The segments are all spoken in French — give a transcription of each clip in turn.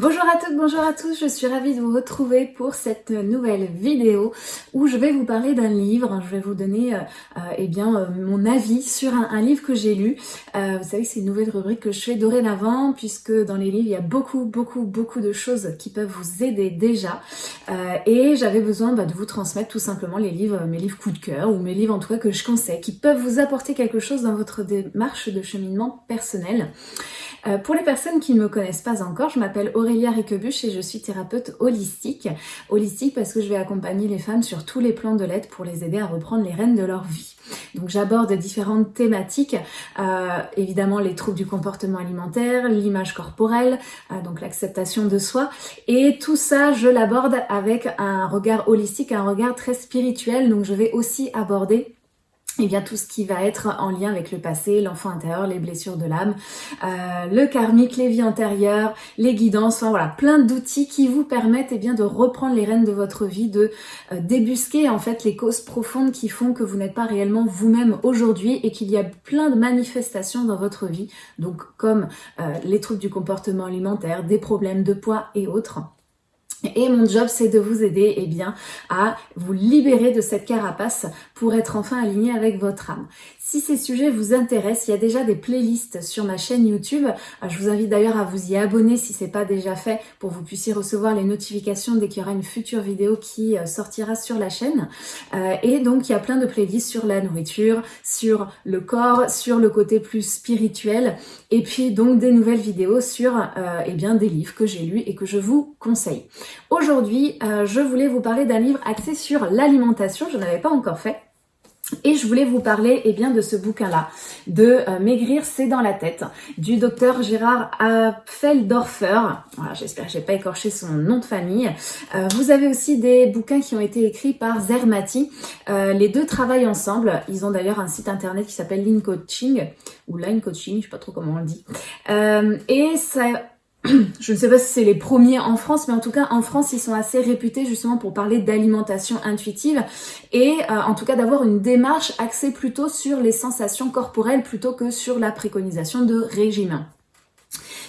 Bonjour à toutes, bonjour à tous, je suis ravie de vous retrouver pour cette nouvelle vidéo où je vais vous parler d'un livre, je vais vous donner euh, euh, eh bien, euh, mon avis sur un, livre que j'ai lu. vous savez que c'est une nouvelle rubrique que je fais dorénavant puisque dans les livres il y a beaucoup beaucoup beaucoup de choses qui peuvent vous aider déjà et j'avais besoin bah, de vous transmettre tout simplement les livres, mes livres coup de cœur ou mes livres en tout cas que je conseille qui peuvent vous apporter quelque chose dans votre démarche de cheminement personnel. Euh, pour les personnes qui ne me connaissent pas encore, je m'appelle Aurélia Riquebuche et je suis thérapeute holistique. Holistique parce que je vais accompagner les femmes sur tous les plans de l'aide pour les aider à reprendre les rênes de leur vie. Donc j'aborde différentes thématiques, euh, évidemment les troubles du comportement alimentaire, l'image corporelle, euh, donc l'acceptation de soi, et tout ça je l'aborde avec un regard holistique, un regard très spirituel, donc je vais aussi aborder eh bien tout ce qui va être en lien avec le passé, l'enfant intérieur, les blessures de l'âme, euh, le karmique, les vies antérieures, les guidances, enfin voilà, plein d'outils qui vous permettent et eh bien de reprendre les rênes de votre vie, de euh, débusquer en fait les causes profondes qui font que vous n'êtes pas réellement vous-même aujourd'hui et qu'il y a plein de manifestations dans votre vie, donc comme euh, les troubles du comportement alimentaire, des problèmes de poids et autres. Et mon job, c'est de vous aider eh bien, à vous libérer de cette carapace pour être enfin aligné avec votre âme. Si ces sujets vous intéressent, il y a déjà des playlists sur ma chaîne YouTube. Euh, je vous invite d'ailleurs à vous y abonner si ce n'est pas déjà fait pour que vous puissiez recevoir les notifications dès qu'il y aura une future vidéo qui euh, sortira sur la chaîne. Euh, et donc, il y a plein de playlists sur la nourriture, sur le corps, sur le côté plus spirituel et puis donc des nouvelles vidéos sur eh bien, des livres que j'ai lus et que je vous conseille. Aujourd'hui, je voulais vous parler d'un livre axé sur l'alimentation. Je n'avais pas encore fait. Et je voulais vous parler eh bien, de ce bouquin-là, de euh, Maigrir, c'est dans la tête, du docteur Gérard Feldorfer. Voilà, J'espère que j'ai pas écorché son nom de famille. Euh, vous avez aussi des bouquins qui ont été écrits par Zermati. Euh, les deux travaillent ensemble. Ils ont d'ailleurs un site internet qui s'appelle Line Coaching, ou Line Coaching, je sais pas trop comment on le dit. et ça je ne sais pas si c'est les premiers en France, mais en tout cas en France, ils sont assez réputés justement pour parler d'alimentation intuitive et euh, en tout cas d'avoir une démarche axée plutôt sur les sensations corporelles plutôt que sur la préconisation de régime.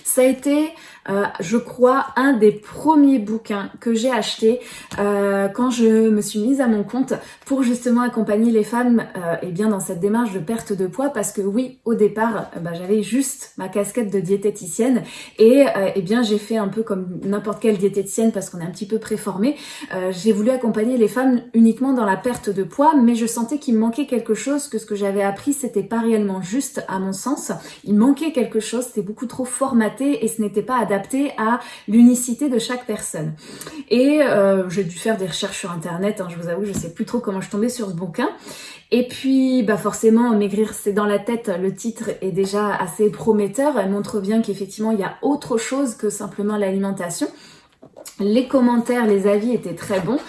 Ça a été euh, je crois, un des premiers bouquins que j'ai acheté euh, quand je me suis mise à mon compte pour justement accompagner les femmes euh, et bien dans cette démarche de perte de poids parce que oui, au départ, bah, j'avais juste ma casquette de diététicienne et eh bien j'ai fait un peu comme n'importe quelle diététicienne parce qu'on est un petit peu préformé. j'ai voulu accompagner les femmes uniquement dans la perte de poids, mais je sentais qu'il manquait quelque chose, que ce que j'avais appris, c'était pas réellement juste à mon sens. Il manquait quelque chose, c'était beaucoup trop formaté et ce n'était pas à l'unicité de chaque personne. Et euh, j'ai dû faire des recherches sur internet, hein, je vous avoue, je sais plus trop comment je tombais sur ce bouquin. Et puis, bah forcément, Maigrir, c'est dans la tête, le titre est déjà assez prometteur. Elle montre bien qu'effectivement, il y a autre chose que simplement l'alimentation. Les commentaires, les avis étaient très bons.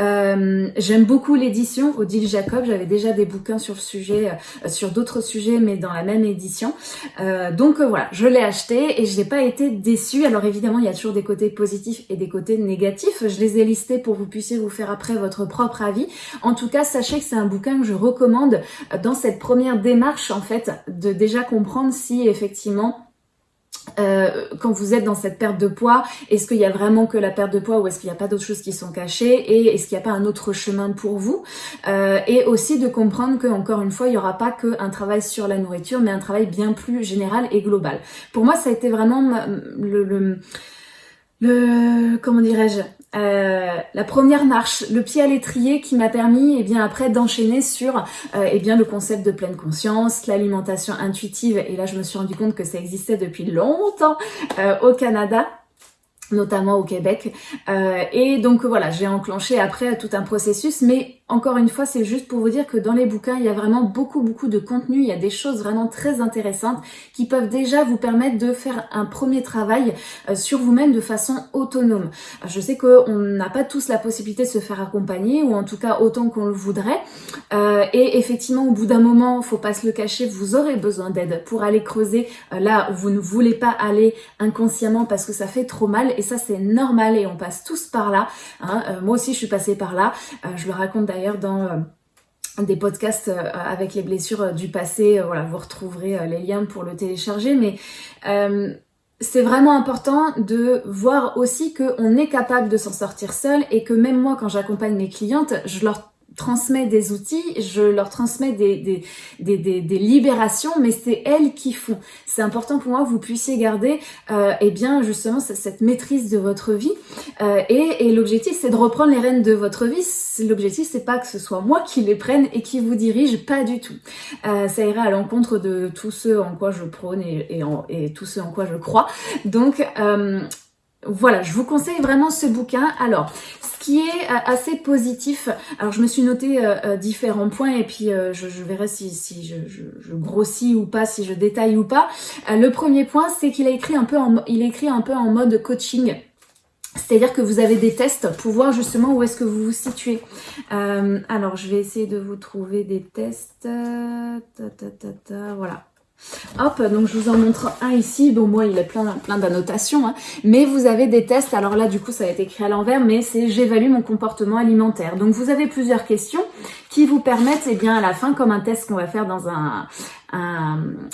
Euh, j'aime beaucoup l'édition Odile Jacob. J'avais déjà des bouquins sur le sujet, euh, sur d'autres sujets, mais dans la même édition. Euh, donc voilà, je l'ai acheté et je n'ai pas été déçue. Alors évidemment, il y a toujours des côtés positifs et des côtés négatifs. Je les ai listés pour que vous puissiez vous faire après votre propre avis. En tout cas, sachez que c'est un bouquin que je recommande dans cette première démarche, en fait, de déjà comprendre si effectivement euh, quand vous êtes dans cette perte de poids, est-ce qu'il y a vraiment que la perte de poids ou est-ce qu'il n'y a pas d'autres choses qui sont cachées et est-ce qu'il n'y a pas un autre chemin pour vous? Euh, Et aussi de comprendre que encore une fois, il n'y aura pas qu'un travail sur la nourriture, mais un travail bien plus général et global. Pour moi, ça a été vraiment le, le le comment dirais-je? Euh, la première marche, le pied à l'étrier qui m'a permis et eh bien après d'enchaîner sur euh, eh bien le concept de pleine conscience, l'alimentation intuitive et là je me suis rendu compte que ça existait depuis longtemps euh, au Canada notamment au Québec. Euh, et donc voilà, j'ai enclenché après tout un processus, mais encore une fois, c'est juste pour vous dire que dans les bouquins, il y a vraiment beaucoup, beaucoup de contenu, il y a des choses vraiment très intéressantes qui peuvent déjà vous permettre de faire un premier travail euh, sur vous-même de façon autonome. Je sais qu'on n'a pas tous la possibilité de se faire accompagner, ou en tout cas autant qu'on le voudrait, euh, et effectivement, au bout d'un moment, faut pas se le cacher, vous aurez besoin d'aide pour aller creuser là où vous ne voulez pas aller inconsciemment parce que ça fait trop mal, et ça c'est normal, et on passe tous par là. Hein. moi aussi, je suis passée par là, je le raconte d'ailleurs dans euh, des podcasts euh, avec les blessures euh, du passé. Voilà, vous retrouverez les liens pour le télécharger. Mais c'est vraiment important de voir aussi qu'on est capable de s'en sortir seul et que même moi, quand j'accompagne mes clientes, je leur transmets des outils, je leur transmets des, des, des, des, libérations, mais c'est elles qui font. C'est important pour moi que vous puissiez garder euh, eh bien justement cette maîtrise de votre vie. Euh, et, et l'objectif, c'est de reprendre les rênes de votre vie. L'objectif, c'est pas que ce soit moi qui les prenne et qui vous dirige, pas du tout. Euh, ça ira à l'encontre de tout ce en quoi je prône et, et, en, et en quoi je crois. Donc, euh, voilà, je vous conseille vraiment ce bouquin. Alors, ce qui est euh, assez positif, alors je me suis noté euh, euh, différents points et puis je, verrai si, je, grossis ou pas, si je détaille ou pas. le premier point, c'est qu'il a écrit un peu en, il écrit un peu en mode coaching. C'est-à-dire que vous avez des tests pour voir justement où est-ce que vous vous situez. alors, je vais essayer de vous trouver des tests. Voilà. Hop, donc je vous en montre un ici. Bon, moi, il est plein, plein d'annotations, hein. mais vous avez des tests. Alors là, du coup, ça a été écrit à l'envers, mais c'est j'évalue mon comportement alimentaire. Donc, vous avez plusieurs questions qui vous permettent, eh bien, à la fin, comme un test qu'on va faire dans un,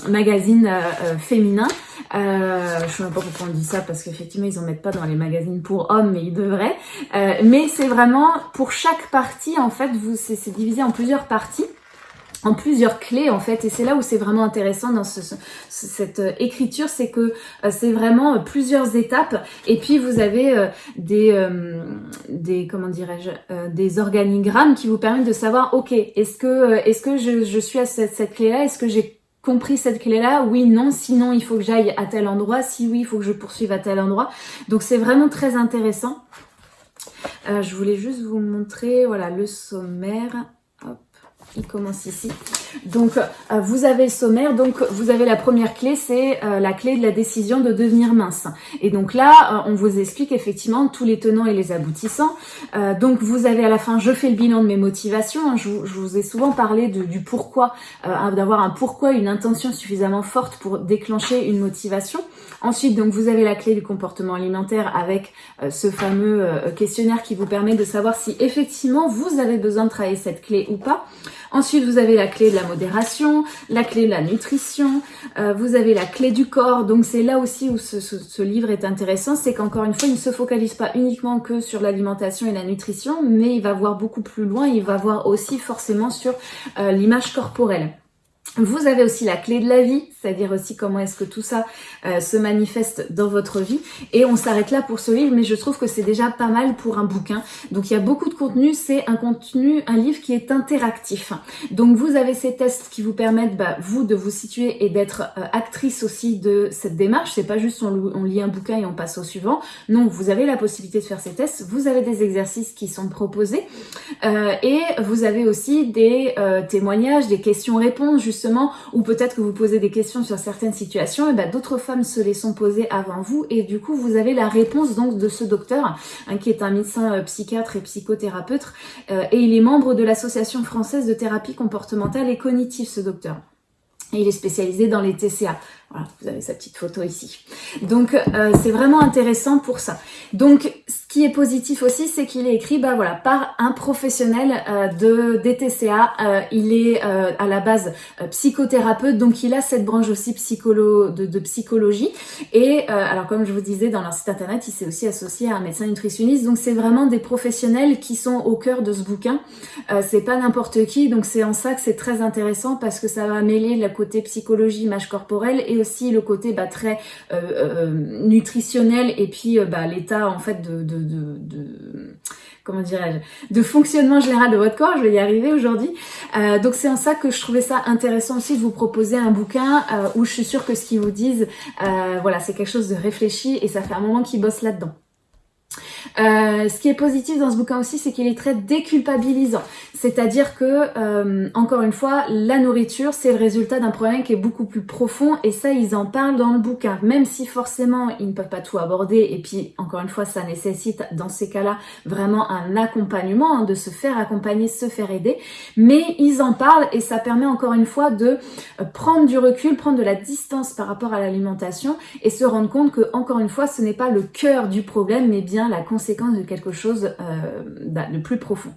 magazine euh, euh, féminin. Euh, je sais pas pourquoi on dit ça, parce qu'effectivement, ils en mettent pas dans les magazines pour hommes, mais ils devraient. Euh, mais c'est vraiment, pour chaque partie, en fait, vous c'est divisé en plusieurs parties en plusieurs clés en fait. Et c'est là où c'est vraiment intéressant dans ce, cette euh, écriture c'est que euh, c'est vraiment euh, plusieurs étapes. Et puis vous avez des des comment dirais-je des organigrammes qui vous permettent de savoir ok est-ce que est-ce que je, je, suis à cette, cette clé là est-ce que j'ai compris cette clé là oui non. Sinon il faut que j'aille à tel endroit. Si oui il faut que je poursuive à tel endroit. Donc c'est vraiment très intéressant. Je voulais juste vous montrer voilà le sommaire il commence ici. Donc, euh, vous avez le sommaire. Donc, vous avez la première clé, c'est euh, la clé de la décision de devenir mince. Et donc là, euh, on vous explique effectivement tous les tenants et les aboutissants. donc, vous avez à la fin, je fais le bilan de mes motivations. Je, vous ai souvent parlé du pourquoi, d'avoir un pourquoi, une intention suffisamment forte pour déclencher une motivation. Ensuite, donc, vous avez la clé du comportement alimentaire avec ce fameux questionnaire qui vous permet de savoir si effectivement vous avez besoin de travailler cette clé ou pas. Ensuite, vous avez la clé de la modération, la clé de la nutrition, euh, vous avez la clé du corps. Donc c'est là aussi où ce, livre est intéressant, c'est qu'encore une fois, il ne se focalise pas uniquement que sur l'alimentation et la nutrition, mais il va voir beaucoup plus loin, il va voir aussi forcément sur euh, l'image corporelle. Vous avez aussi la clé de la vie, c'est-à-dire aussi comment est-ce que tout ça euh, se manifeste dans votre vie. Et on s'arrête là pour ce livre, mais je trouve que c'est déjà pas mal pour un bouquin. Donc il y a beaucoup de contenu, c'est un contenu, un livre qui est interactif. Donc vous avez ces tests qui vous permettent, bah, vous, de vous situer et d'être euh, actrice aussi de cette démarche. C'est pas juste on, lit un bouquin et on passe au suivant. Non, vous avez la possibilité de faire ces tests. Vous avez des exercices qui sont proposés. Euh, et vous avez aussi des témoignages, des questions-réponses, ou peut-être que vous posez des questions sur certaines situations, et ben, d'autres femmes se les sont posées avant vous et du coup vous avez la réponse donc de ce docteur hein, qui est un médecin euh, psychiatre et psychothérapeute euh, et il est membre de l'association française de thérapie comportementale et cognitive ce docteur. Et il est spécialisé dans les TCA. Voilà, vous avez sa petite photo ici. Donc euh, c'est vraiment intéressant pour ça. Donc ce qui est positif aussi, c'est qu'il est écrit bah voilà par un professionnel euh, de DTCA. Euh, il est à la base psychothérapeute, donc il a cette branche aussi psycholo de, de psychologie. Et alors comme je vous disais dans leur site internet, il s'est aussi associé à un médecin nutritionniste. Donc c'est vraiment des professionnels qui sont au cœur de ce bouquin. c'est pas n'importe qui, donc c'est en ça que c'est très intéressant parce que ça va mêler le côté psychologie, image corporelle et aussi le côté bah, très euh, euh, nutritionnel et puis euh, bah, l'état en fait de, comment dirais-je, de fonctionnement général de votre corps, je vais y arriver aujourd'hui. Donc c'est en ça que je trouvais ça intéressant aussi de vous proposer un bouquin où je suis sûre que ce qu'ils vous disent, voilà, c'est quelque chose de réfléchi et ça fait un moment qu'ils bossent là-dedans. Euh, ce qui est positif dans ce bouquin aussi, c'est qu'il est très déculpabilisant. C'est-à-dire que, euh, encore une fois, la nourriture, c'est le résultat d'un problème qui est beaucoup plus profond et ça, ils en parlent dans le bouquin. Même si forcément, ils ne peuvent pas tout aborder et puis, encore une fois, ça nécessite dans ces cas-là vraiment un accompagnement, hein, de se faire accompagner, se faire aider. Mais ils en parlent et ça permet encore une fois de euh, prendre du recul, prendre de la distance par rapport à l'alimentation et se rendre compte que, encore une fois, ce n'est pas le cœur du problème, mais bien la conséquence de quelque chose euh, de plus profond.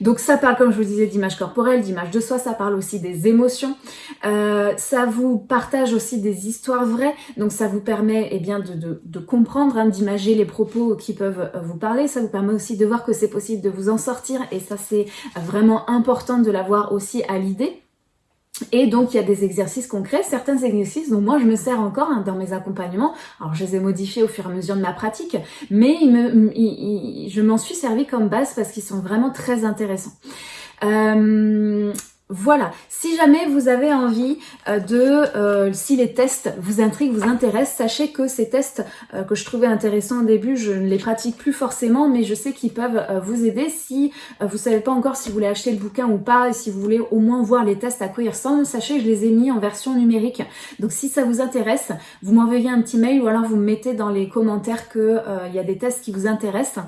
Donc ça parle, comme je vous disais, d'image corporelle, d'image de soi, ça parle aussi des émotions, euh, ça vous partage aussi des histoires vraies, donc ça vous permet eh bien, de, comprendre, hein, d'imager les propos qui peuvent vous parler, ça vous permet aussi de voir que c'est possible de vous en sortir, et ça c'est vraiment important de l'avoir aussi à l'idée. Et donc, il y a des exercices concrets, certains exercices dont moi je me sers encore hein, dans mes accompagnements. Alors, je les ai modifiés au fur et à mesure de ma pratique, mais je m'en suis servi comme base parce qu'ils sont vraiment très intéressants. Euh, voilà, si jamais vous avez envie euh, de, euh, si les tests vous intriguent, vous intéressent, sachez que ces tests euh, que je trouvais intéressants au début, je ne les pratique plus forcément, mais je sais qu'ils peuvent vous aider si vous savez pas encore si vous voulez acheter le bouquin ou pas, et si vous voulez au moins voir les tests à quoi ils ressemblent, sachez que je les ai mis en version numérique. Donc si ça vous intéresse, vous m'envoyez un petit mail ou alors vous me mettez dans les commentaires qu'il y a des tests qui vous intéressent.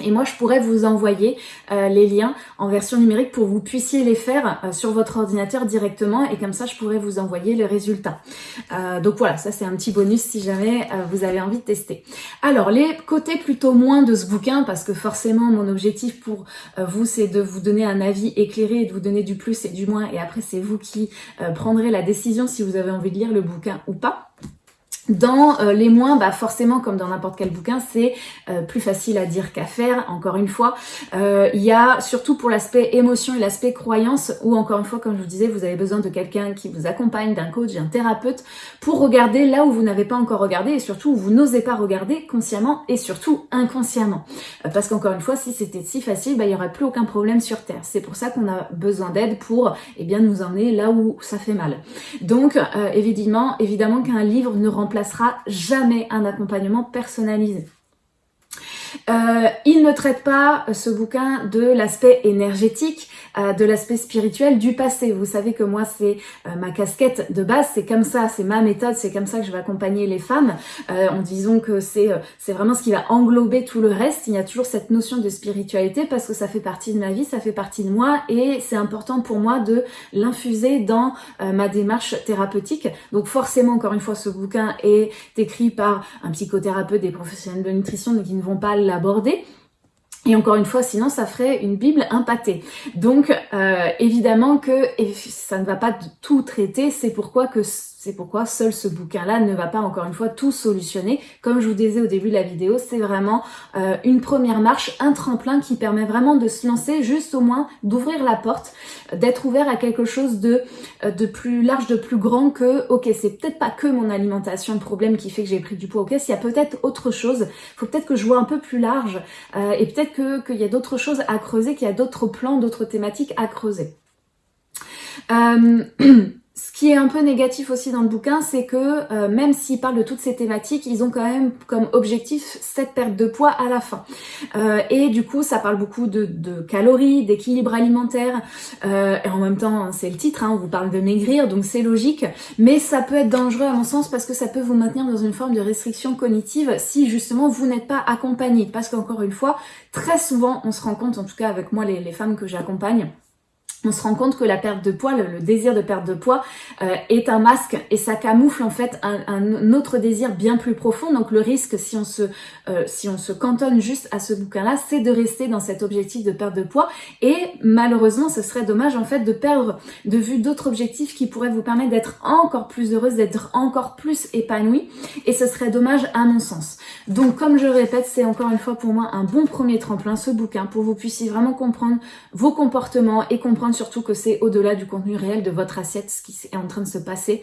Et moi, je pourrais vous envoyer euh, les liens en version numérique pour que vous puissiez les faire euh, sur votre ordinateur directement et comme ça, je pourrais vous envoyer les résultats. Euh, donc voilà, ça c'est un petit bonus si jamais vous avez envie de tester. Alors, les côtés plutôt moins de ce bouquin, parce que forcément, mon objectif pour vous, c'est de vous donner un avis éclairé et de vous donner du plus et du moins, et après, c'est vous qui prendrez la décision si vous avez envie de lire le bouquin ou pas. Dans euh, les moins, bah forcément, comme dans n'importe quel bouquin, c'est euh, plus facile à dire qu'à faire, encore une fois. Euh, il y a surtout pour l'aspect émotion et l'aspect croyance, où encore une fois, comme je vous disais, vous avez besoin de quelqu'un qui vous accompagne, d'un coach, d'un thérapeute, pour regarder là où vous n'avez pas encore regardé, et surtout où vous n'osez pas regarder consciemment et surtout inconsciemment. parce qu'encore une fois, si c'était si facile, bah, il n'y aurait plus aucun problème sur Terre. C'est pour ça qu'on a besoin d'aide pour eh bien, nous emmener là où ça fait mal. Donc, évidemment, évidemment qu'un livre ne remplace sera jamais un accompagnement personnalisé. Euh, il ne traite pas euh, ce bouquin de l'aspect énergétique, euh, de l'aspect spirituel du passé. Vous savez que moi, c'est ma casquette de base, c'est comme ça, c'est ma méthode, c'est comme ça que je vais accompagner les femmes. en disant que c'est c'est vraiment ce qui va englober tout le reste. Il y a toujours cette notion de spiritualité parce que ça fait partie de ma vie, ça fait partie de moi et c'est important pour moi de l'infuser dans ma démarche thérapeutique. Donc forcément, encore une fois, ce bouquin est écrit par un psychothérapeute, des professionnels de nutrition, donc ils ne vont pas l'aborder. Et encore une fois, sinon ça ferait une Bible impâtée. Donc euh, évidemment que ça ne va pas tout traiter, c'est pourquoi que c'est pourquoi seul ce bouquin-là ne va pas encore une fois tout solutionner. Comme je vous disais au début de la vidéo, c'est vraiment euh, une première marche, un tremplin qui permet vraiment de se lancer, juste au moins d'ouvrir la porte, d'être ouvert à quelque chose de, euh, de plus large, de plus grand que, ok, c'est peut-être pas que mon alimentation le problème qui fait que j'ai pris du poids, ok, s'il y a peut-être autre chose, faut peut-être que je vois un peu plus large euh, et peut-être qu'il y a d'autres choses à creuser, qu'il y a d'autres plans, d'autres thématiques à creuser. Ce qui est un peu négatif aussi dans le bouquin, c'est que euh, même s'ils parlent de toutes ces thématiques, ils ont quand même comme objectif cette perte de poids à la fin. Euh, et du coup, ça parle beaucoup de, calories, d'équilibre alimentaire, euh, et en même temps, c'est le titre, hein, on vous parle de maigrir, donc c'est logique, mais ça peut être dangereux à mon sens parce que ça peut vous maintenir dans une forme de restriction cognitive si justement vous n'êtes pas accompagné. Parce qu'encore une fois, très souvent, on se rend compte, en tout cas avec moi, les femmes que j'accompagne, on se rend compte que la perte de poids, le, désir de perte de poids euh, est un masque et ça camoufle en fait un, autre désir bien plus profond. Donc le risque, si on se, euh, si on se cantonne juste à ce bouquin-là, c'est de rester dans cet objectif de perte de poids. Et malheureusement, ce serait dommage en fait de perdre de vue d'autres objectifs qui pourraient vous permettre d'être encore plus heureuse, d'être encore plus épanouie. Et ce serait dommage à mon sens. Donc comme je répète, c'est encore une fois pour moi un bon premier tremplin, ce bouquin, pour que vous puissiez vraiment comprendre vos comportements et comprendre surtout que c'est au-delà du contenu réel de votre assiette, ce qui est en train de se passer.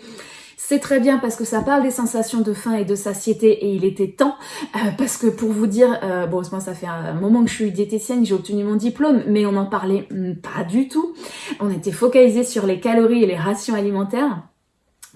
C'est très bien parce que ça parle des sensations de faim et de satiété et il était temps euh, parce que pour vous dire, euh, bon ça fait un moment que je suis diététicienne, j'ai obtenu mon diplôme, mais on n'en parlait hmm, pas du tout. On était focalisé sur les calories et les rations alimentaires.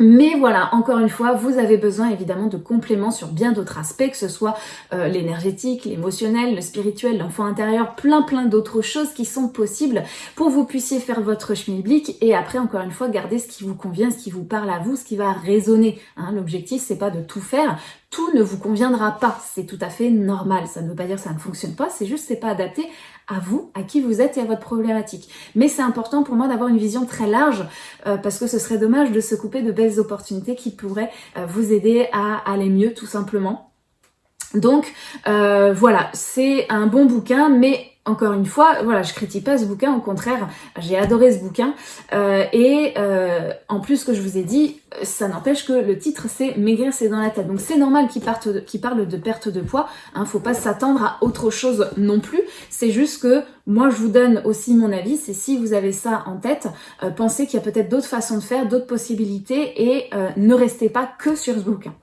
Mais voilà, encore une fois, vous avez besoin évidemment de compléments sur bien d'autres aspects, que ce soit euh, l'énergétique, l'émotionnel, le spirituel, l'enfant intérieur, plein plein d'autres choses qui sont possibles pour que vous puissiez faire votre schmilblick et après, encore une fois, garder ce qui vous convient, ce qui vous parle à vous, ce qui va résonner. Hein. L'objectif, c'est pas de tout faire, tout ne vous conviendra pas, c'est tout à fait normal. Ça ne veut pas dire que ça ne fonctionne pas, c'est juste c'est pas adapté à vous, à qui vous êtes et à votre problématique. Mais c'est important pour moi d'avoir une vision très large euh, parce que ce serait dommage de se couper de belles opportunités qui pourraient euh, vous aider à aller mieux tout simplement. Donc voilà, c'est un bon bouquin, mais encore une fois, voilà, je critique pas ce bouquin, au contraire, j'ai adoré ce bouquin. Euh, et euh, en plus, que je vous ai dit, ça n'empêche que le titre c'est Maigrir c'est dans la tête. Donc c'est normal qu'il qu parle de perte de poids. Hein, faut pas s'attendre à autre chose non plus. C'est juste que moi je vous donne aussi mon avis. C'est si vous avez ça en tête, euh, pensez qu'il y a peut-être d'autres façons de faire, d'autres possibilités et ne restez pas que sur ce bouquin.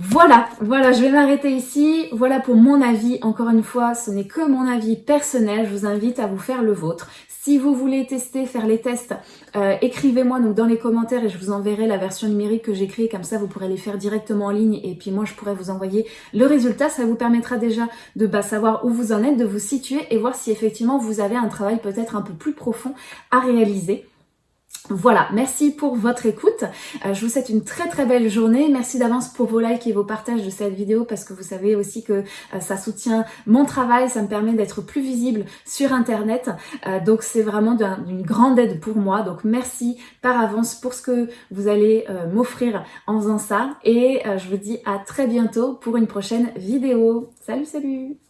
Voilà, voilà, je vais m'arrêter ici. Voilà pour mon avis. Encore une fois, ce n'est que mon avis personnel. Je vous invite à vous faire le vôtre. Si vous voulez tester, faire les tests, euh, écrivez-moi donc dans les commentaires et je vous enverrai la version numérique que j'ai créée. Comme ça, vous pourrez les faire directement en ligne et puis moi, je pourrai vous envoyer le résultat. Ça vous permettra déjà de bah, savoir où vous en êtes, de vous situer et voir si effectivement vous avez un travail peut-être un peu plus profond à réaliser. Voilà, merci pour votre écoute. Euh, je vous souhaite une très très belle journée. Merci d'avance pour vos likes et vos partages de cette vidéo parce que vous savez aussi que euh, ça soutient mon travail, ça me permet d'être plus visible sur internet. Euh, donc c'est vraiment d'une grande aide pour moi. Donc merci par avance pour ce que vous allez m'offrir en faisant ça. Et je vous dis à très bientôt pour une prochaine vidéo. Salut salut